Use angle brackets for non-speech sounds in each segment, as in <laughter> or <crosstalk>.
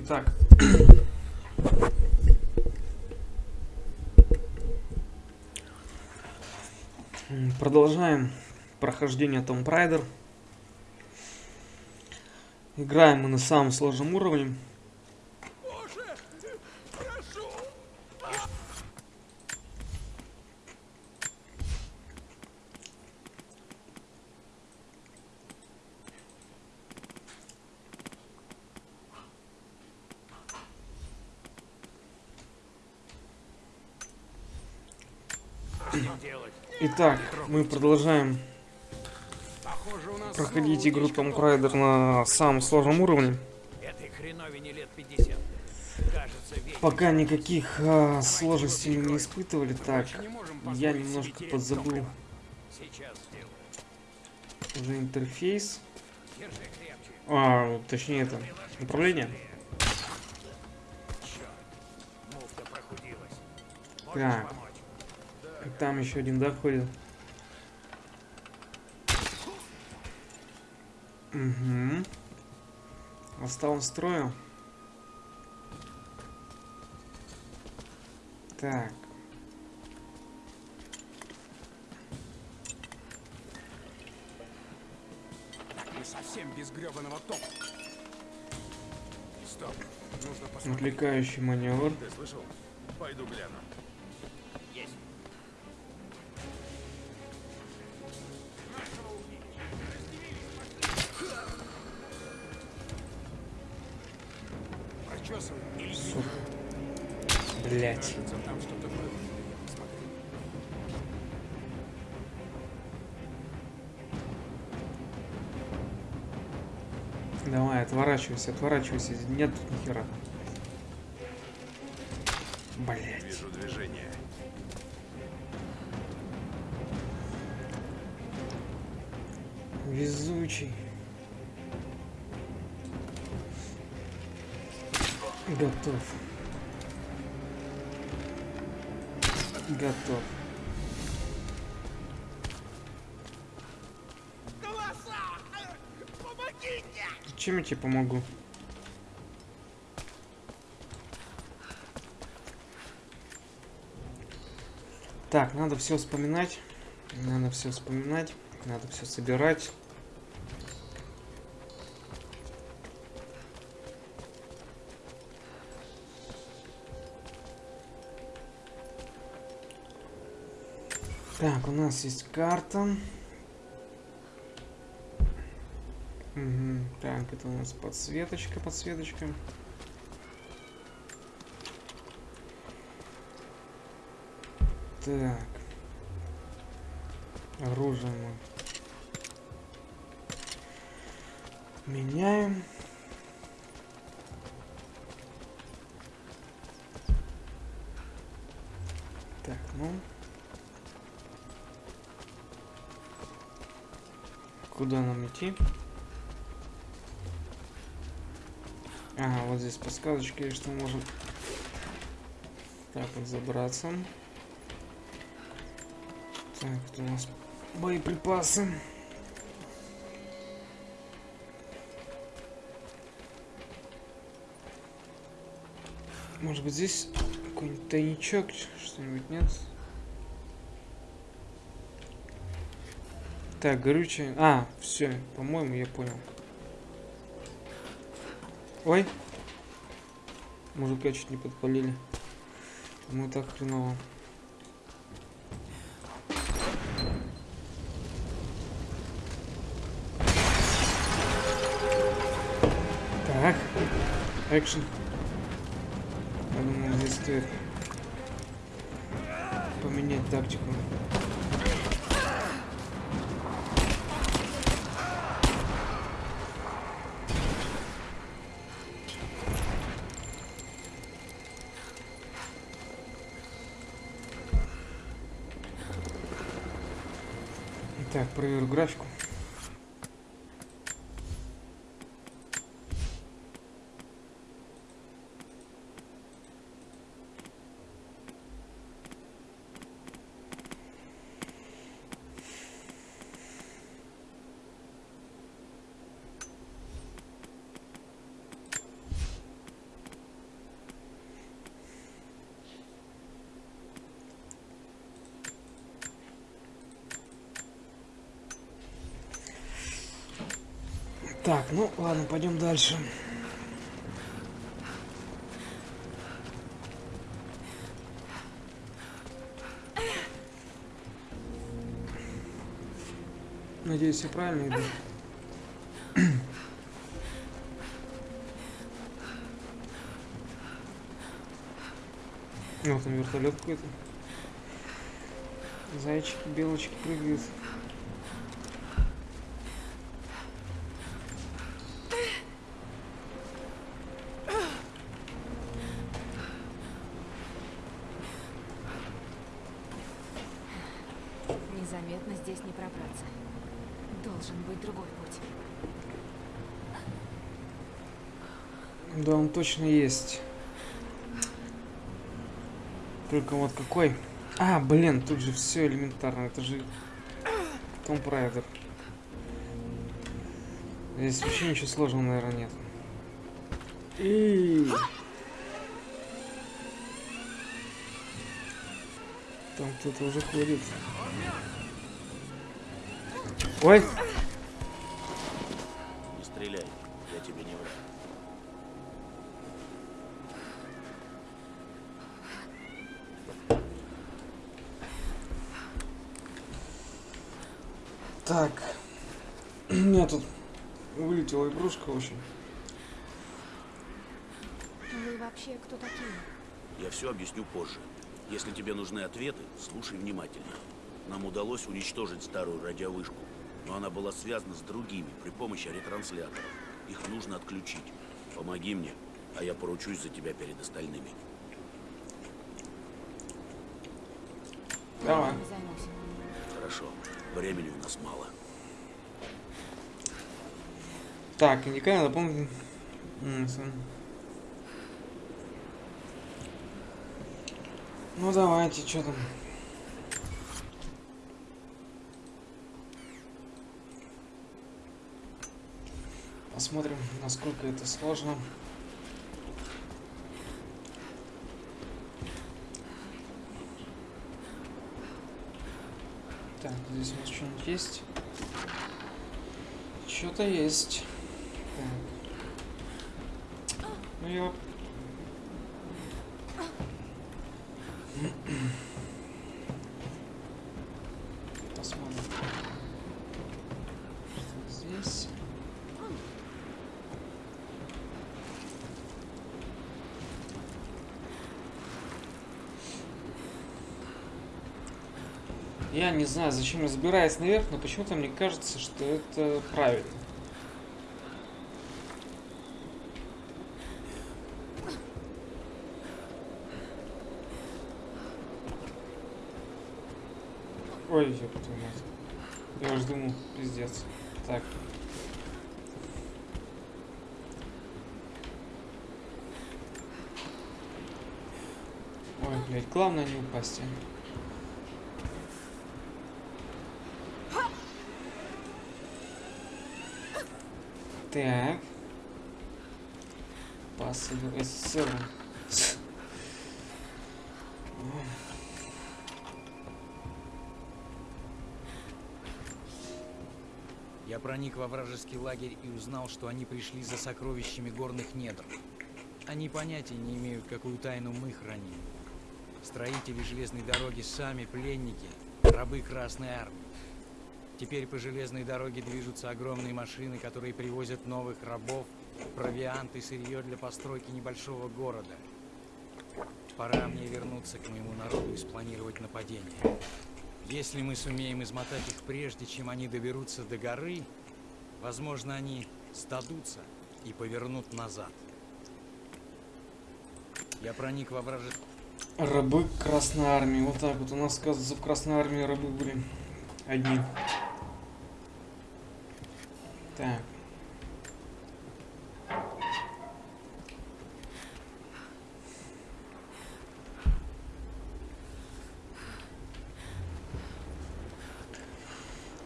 Итак. Продолжаем прохождение Tomb Raider. Играем мы на самом сложном уровне. Итак, мы продолжаем проходить игру Tomb Raider на самом сложном уровне. Пока никаких а, сложностей не испытывали. Так, я немножко подзабыл уже интерфейс. А, точнее это управление. Так. Там еще один, да, ходит? Угу. Остал он строю. Так. Мы совсем без гребаного топ. Стоп. Нужно посмотреть. Отвлекающий маневр. Ты слышал? Пойду гляну. Сука. Блять. Давай, отворачивайся, отворачивайся. Нет тут нихера. Блять. Вижу движение. Везучий. Готов. Готов. Чем я тебе помогу? Так, надо все вспоминать. Надо все вспоминать. Надо все собирать. Так, у нас есть карта. Мгм, Так, это у нас подсветочка, подсветочка. Так. Оружие мы меняем. Так, ну. Куда нам идти? Ага, вот здесь подсказочки, что можем так вот забраться. Так, это у нас боеприпасы. Может быть здесь какой-нибудь тайничок, что-нибудь нет? Так, горючее. А, все, по-моему, я понял. Ой. Мужика чуть не подпалили. Мы так хреново. Так. Экшен. Я думаю, здесь стоит поменять тактику. Так, проверю графику. Так, ну ладно, пойдем дальше. Надеюсь, я правильно иду. Вот <clears throat> там вертолет какой-то. Зайчики, белочки прыгают. Незаметно здесь не пробраться. Должен быть другой путь. Да, он точно есть. Только вот какой? А, блин, тут же все элементарно. Это же Том Прайдер. Здесь вообще ничего сложного, наверное, нет. И Там кто-то уже ходит. Ой! Не стреляй, я тебе не враг. Так. <clears throat> У меня тут вылетела игрушка очень. Вы вообще кто такие? Я все объясню позже. Если тебе нужны ответы, слушай внимательно. Нам удалось уничтожить старую радиовышку, но она была связана с другими при помощи ретрансляторов. Их нужно отключить. Помоги мне, а я поручусь за тебя перед остальными. Давай. Хорошо. Времени у нас мало. Так, индикатор дополнительный. Ну давайте, что там? Посмотрим, насколько это сложно. Так, здесь у нас что-нибудь есть? Что-то есть. Так. Ну я... Посмотрим. Что здесь? Я не знаю, зачем я забираюсь наверх, но почему-то мне кажется, что это правильно. Ой, твою мать. Я уж думал, пиздец. Так. Ой, блядь, главное не упасть. Так. Посыл СССР. Я проник во вражеский лагерь и узнал, что они пришли за сокровищами горных недр. Они понятия не имеют, какую тайну мы храним. Строители железной дороги сами пленники, рабы Красной Армии. Теперь по железной дороге движутся огромные машины, которые привозят новых рабов, провиант и сырье для постройки небольшого города. Пора мне вернуться к моему народу и спланировать нападение. Если мы сумеем измотать их прежде, чем они доберутся до горы, возможно, они сдадутся и повернут назад. Я проник во вражеский... Рабы Красной Армии. Вот так вот. У нас, оказывается, в Красной Армии рабы были одни. Так.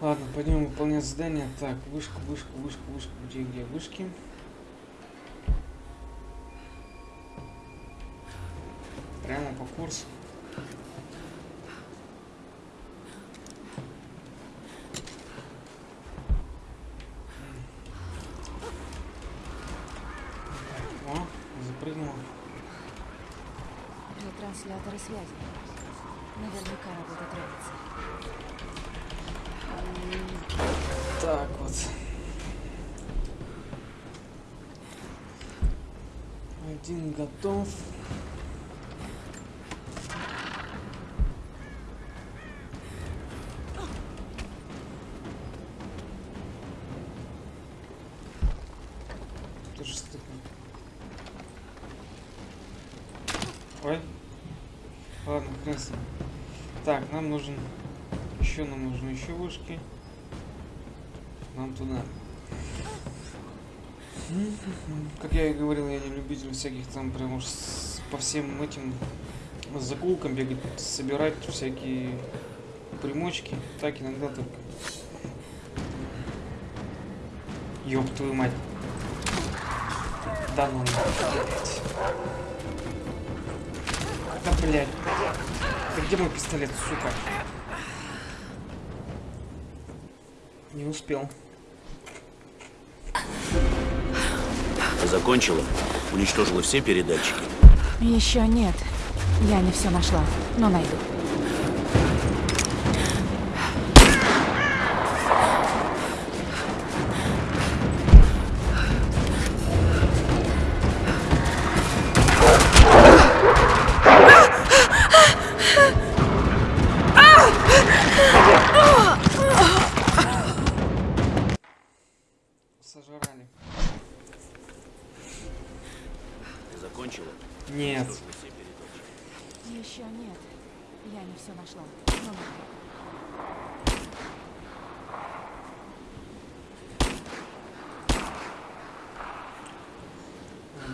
Ладно, пойдем выполнять задание. Так, вышка, вышка, вышка, вышка. Где, где вышки? Прямо по курсу. Ретрансляторы связи. Наверняка работа травится. Так вот. Один готов. Ты же стыка. Ой. Ладно, хрен с ним. Так, нам нужен... Еще нам нужны еще вышки. Нам туда. Как я и говорил, я не любитель всяких там прям уж с- по всем этим закулкам бегать, собирать всякие примочки. Так иногда только. Ёб твою мать. Да ну блядь. Да блядь. Да где мой пистолет, сука? Не успел. Закончила? Уничтожила все передатчики? Еще нет. Я не все нашла, но найду.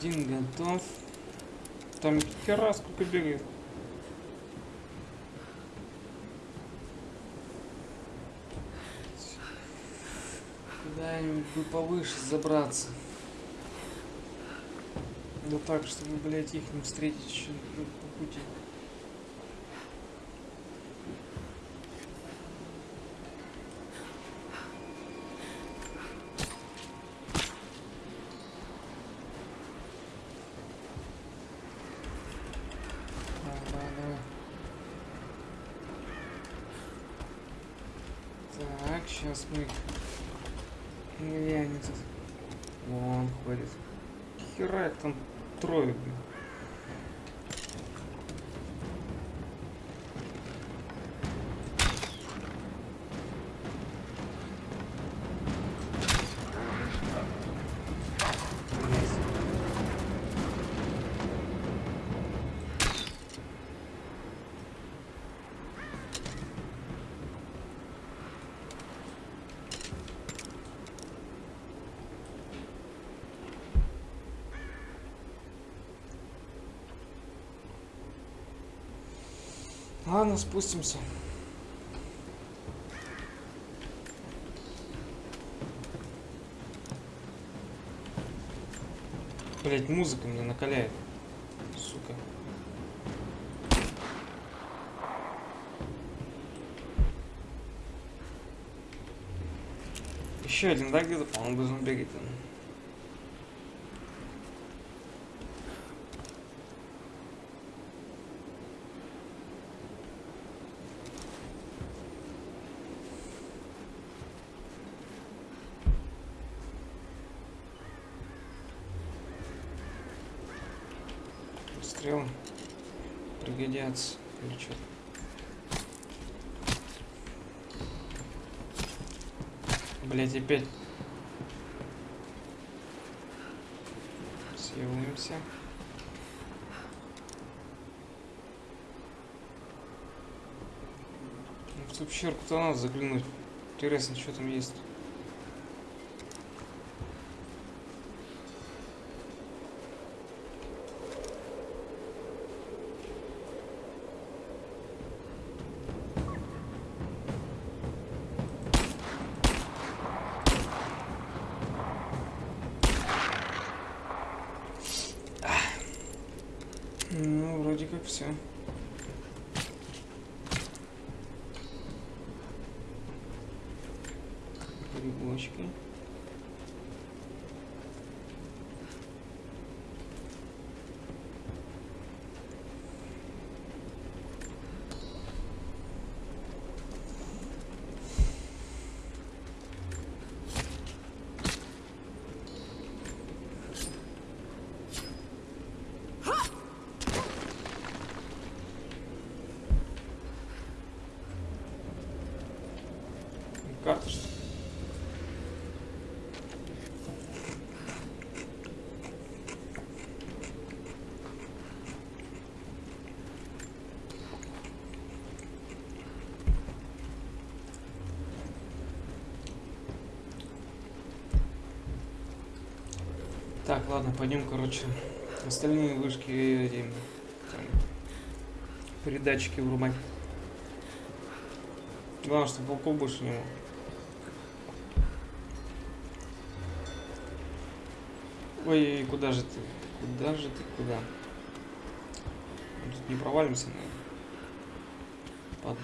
Один готов. Там хера сколько бегает. Куда-нибудь бы повыше забраться. Да так, чтобы, блядь, их не встретить еще по пути. Давай, давай, давай. Так, сейчас мы... Тут? Вон ходит. Хера там трое, блин. Блядь. Ладно, спустимся. Блять, музыка меня накаляет. Сука. Еще один, да, где-то, по-моему, должен бегать там. Стрелы пригодятся или что Блять, опять. Съемся. Ну, в ту пещерку-то надо заглянуть. Интересно, что там есть. Ну, вроде как все. Грибочки. Карта что ли? Так, ладно, пойдем, короче, остальные вышки эти, там, передатчики врубать. Главное, чтобы волков больше не было. Ой, куда же ты? Куда же ты? Куда? Тут не провалимся, наверное. Под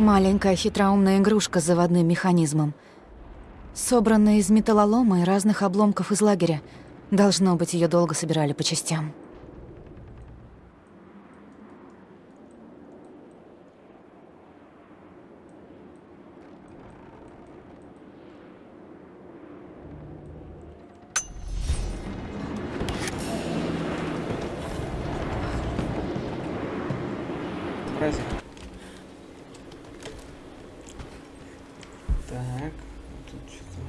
Маленькая хитроумная игрушка с заводным механизмом. Собранная из металлолома и разных обломков из лагеря. Должно быть, ее долго собирали по частям. Праздник. Так, тут что-то.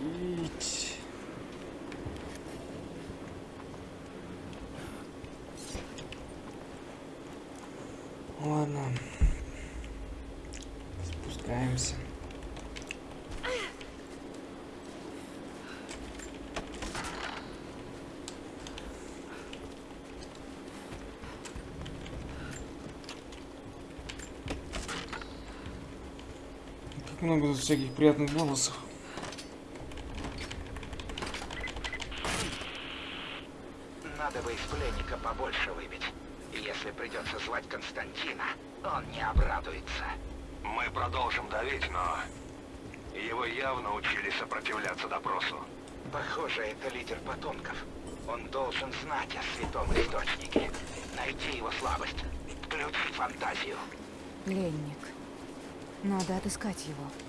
Ить. Ладно. Спускаемся. Как много тут всяких приятных бонусов. Надо бы из пленника побольше выбить. Если придется звать Константина, он не обрадуется. Мы продолжим давить, но... Его явно учили сопротивляться допросу. Похоже, это лидер потомков. Он должен знать о святом источнике. Найти его слабость. Включить фантазию. Пленник. Надо отыскать его.